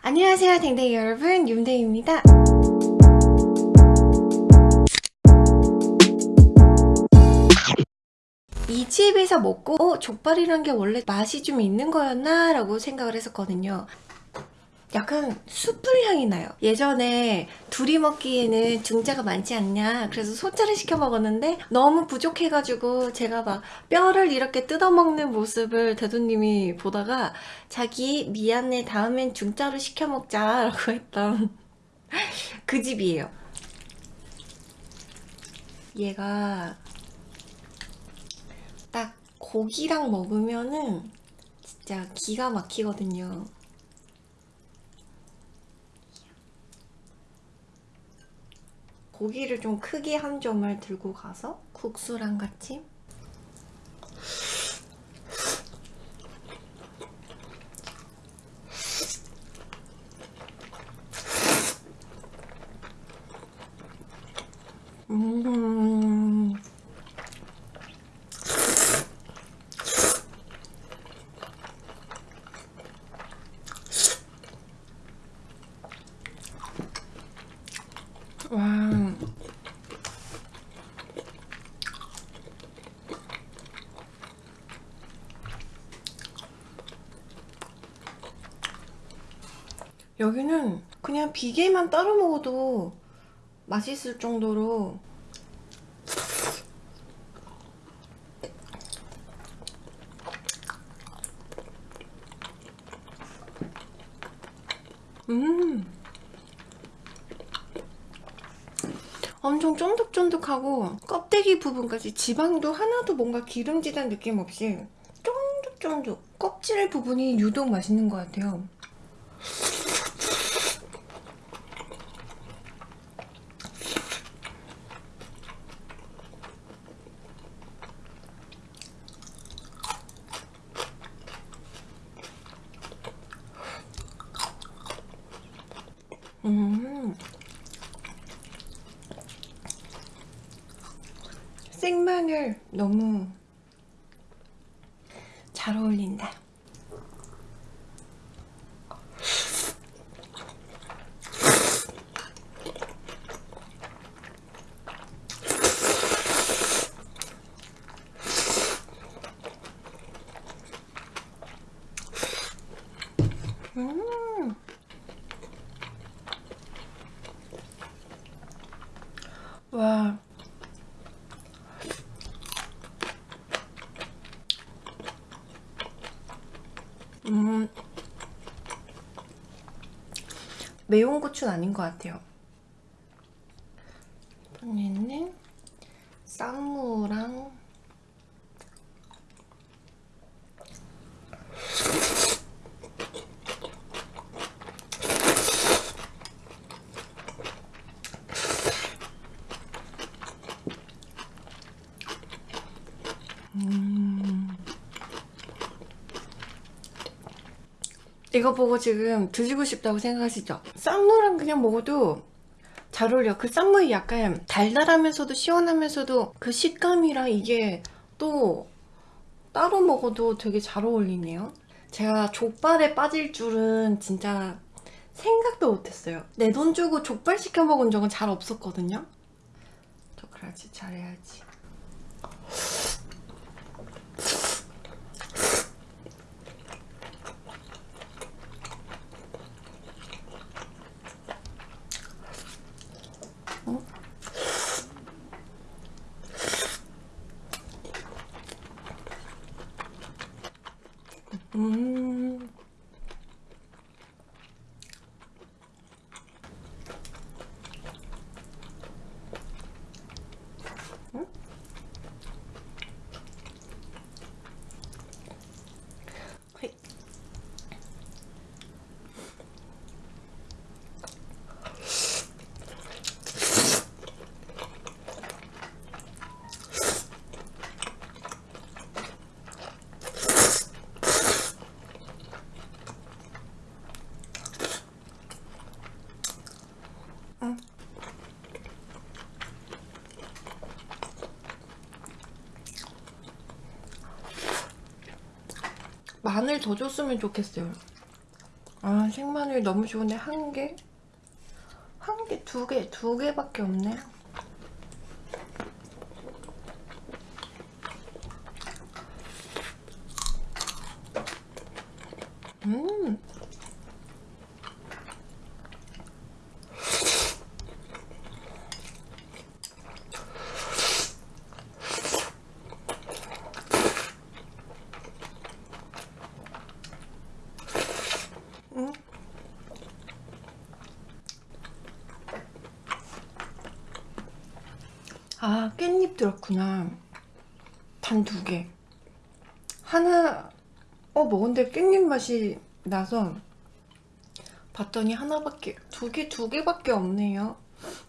안녕하세요 댕댕이 여러분 윤댕입니다 이 집에서 먹고 어? 족발이란 게 원래 맛이 좀 있는 거였나? 라고 생각을 했었거든요 약간 숯불 향이 나요. 예전에 둘이 먹기에는 중자가 많지 않냐 그래서 소자를 시켜 먹었는데 너무 부족해가지고 제가 막 뼈를 이렇게 뜯어먹는 모습을 대도님이 보다가 자기 미안해 다음엔 중자로 시켜 먹자 라고 했던 그 집이에요. 얘가 딱 고기랑 먹으면은 진짜 기가 막히거든요 고기를 좀 크게 한 점을 들고 가서 국수랑 같이 음 와. 여기는 그냥 비계만 따로 먹어도 맛있을 정도로. 음. 엄청 쫀득쫀득하고 껍데기 부분까지 지방도 하나도 뭔가 기름지단 느낌 없이 쫀득쫀득 껍질 부분이 유독 맛있는 것 같아요 음 생마늘 너무 잘 어울린다 음 와. 음. 매운 고추는 아닌 것 같아요. 이번에는 쌈무랑 음. 이거 보고 지금 드시고 싶다고 생각하시죠? 쌈무랑 그냥 먹어도 잘 어울려. 그 쌈무이 약간 달달하면서도 시원하면서도 그 식감이랑 이게 또 따로 먹어도 되게 잘 어울리네요. 제가 족발에 빠질 줄은 진짜 생각도 못했어요. 내 돈 주고 족발 시켜 먹은 적은 잘 없었거든요. 저 그래야지 잘해야지 음. 마늘 더 줬으면 좋겠어요 아 생마늘 너무 좋은데 한 개? 한 개, 두 개, 두 개밖에 없네. 음. 음. 아, 깻잎 들었구나. 단 두 개. 하나, 어, 먹은데 깻잎 맛이 나서 봤더니 하나밖에, 두 개, 두 개밖에 없네요.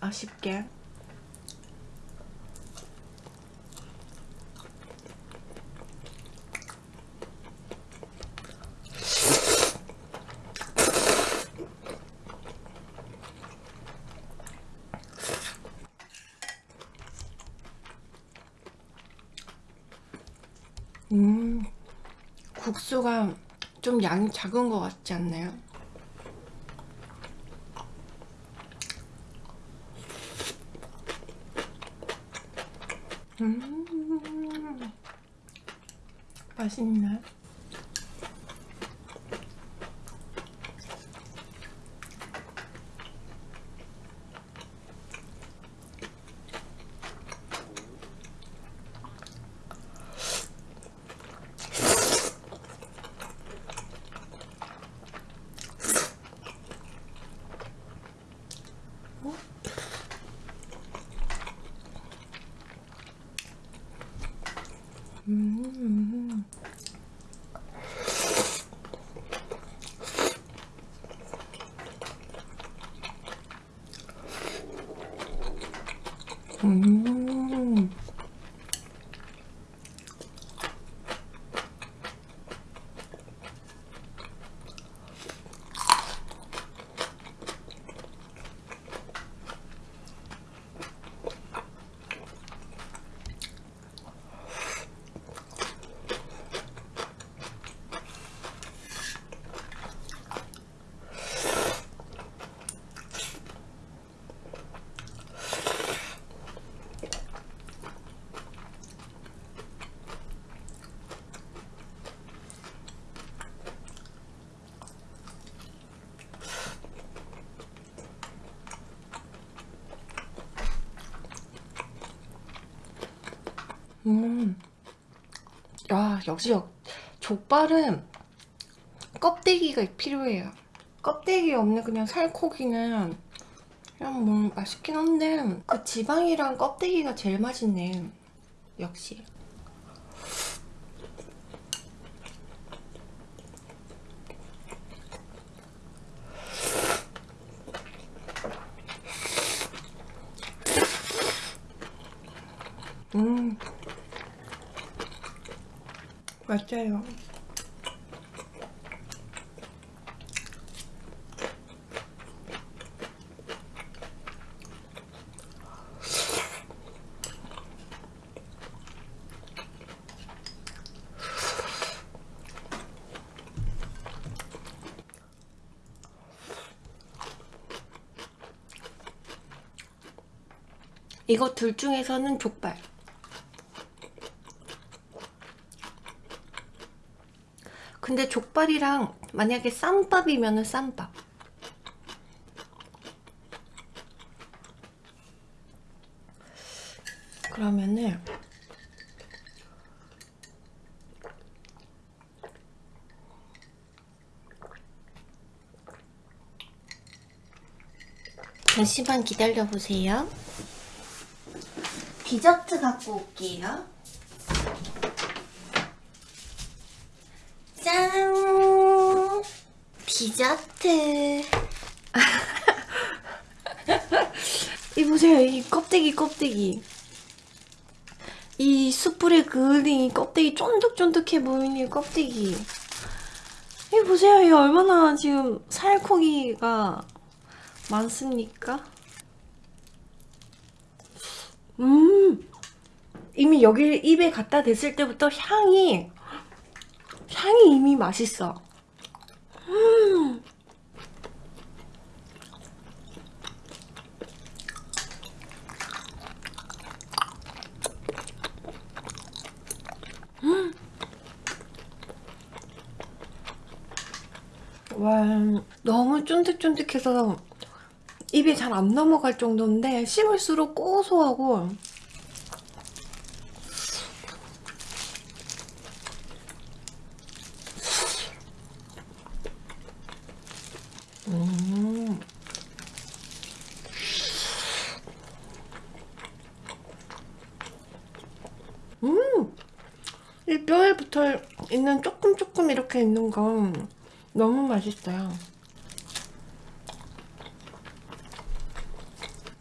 아쉽게. 음, 국수가 좀 양이 작은 것 같지 않나요? 음, 맛있네. 음. 음. 야, 역시 역, 족발은 껍데기가 필요해요. 껍데기 없는 그냥 살코기는 그냥 뭐 맛있긴 한데 그 지방이랑 껍데기가 제일 맛있네. 역시. 음. 맞아요. 이거 둘 중에서는 족발. 근데 족발이랑 만약에 쌈밥이면은 쌈밥. 그러면은 잠시만 기다려 보세요. 디저트 갖고 올게요. 디저트. 이 보세요. 이 껍데기 껍데기. 이 숯불에 그을린 이 껍데기 쫀득쫀득해 보이는 이 껍데기. 이 보세요. 이 얼마나 지금 살코기가 많습니까? 음 이미 여기 입에 갖다 댔을 때부터 향이 향이 이미 맛있어 음 와 너무 쫀득쫀득해서 입이 잘안 넘어갈 정도인데 씹을수록 고소하고 이 뼈에 붙어 있는 조금 조금 이렇게 있는 건 너무 맛있어요.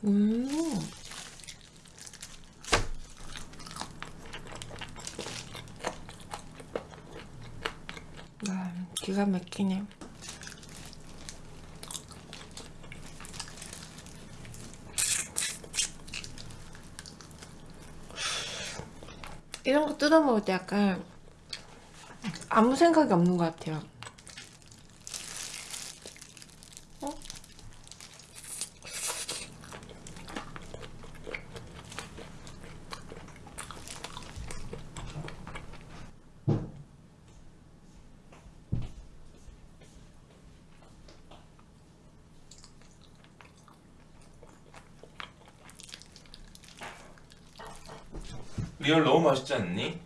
음. 와, 기가 막히네. 이런 거 뜯어 먹을 때 약간 아무 생각이 없는 것 같아요. real 너무 맛있지 않니?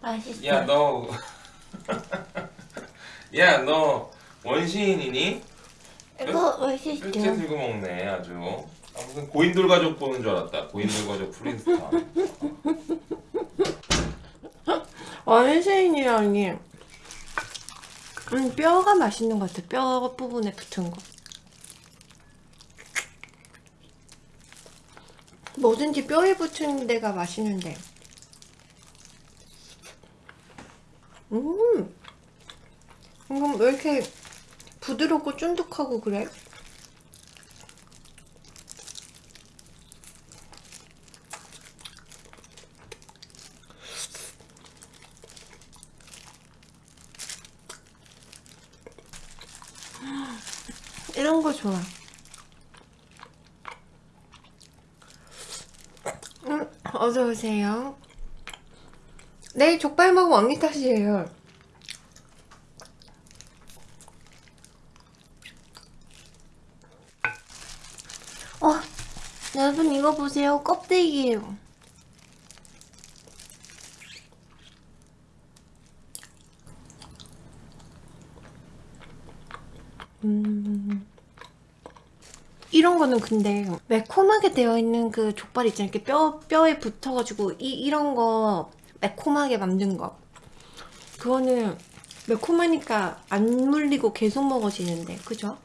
맛있어. 야 너 야 너 원시인이니? 이거 맛있죠? 들고 먹네 아주 아, 무슨 고인돌 가족 보는 줄 알았다 고인돌 가족 플린스톤 원시인이라니 음, 뼈가 맛있는 것 같아. 뼈 부분에 붙은 거. 뭐든지 뼈에 붙은 데가 맛있는데. 음, 이건 왜 이렇게 부드럽고 쫀득하고 그래? 이런 거 좋아. 음, 어서 오세요. 내일 족발 먹으면 언니 탓이에요. 어, 여러분 이거 보세요. 껍데기예요. 음. 이런 거는 근데 매콤하게 되어 있는 그 족발 있잖아요. 이렇게 뼈, 뼈에 붙어가지고 이, 이런 거 매콤하게 만든 거. 그거는 매콤하니까 안 물리고 계속 먹어지는데, 그죠?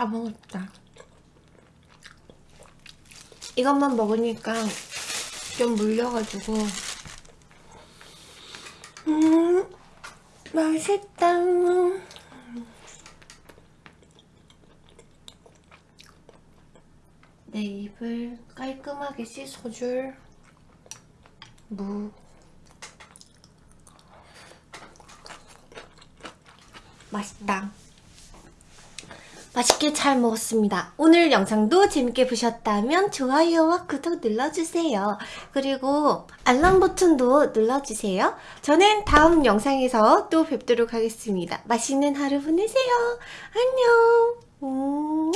다 먹었다. 이것만 먹으니까 좀 물려가지고 음 맛있다. 내 입을 깔끔하게 씻어줄 무 맛있다. 맛있게 잘 먹었습니다. 오늘 영상도 재밌게 보셨다면 좋아요와 구독 눌러주세요. 그리고 알람 버튼도 눌러주세요. 저는 다음 영상에서 또 뵙도록 하겠습니다. 맛있는 하루 보내세요. 안녕. 음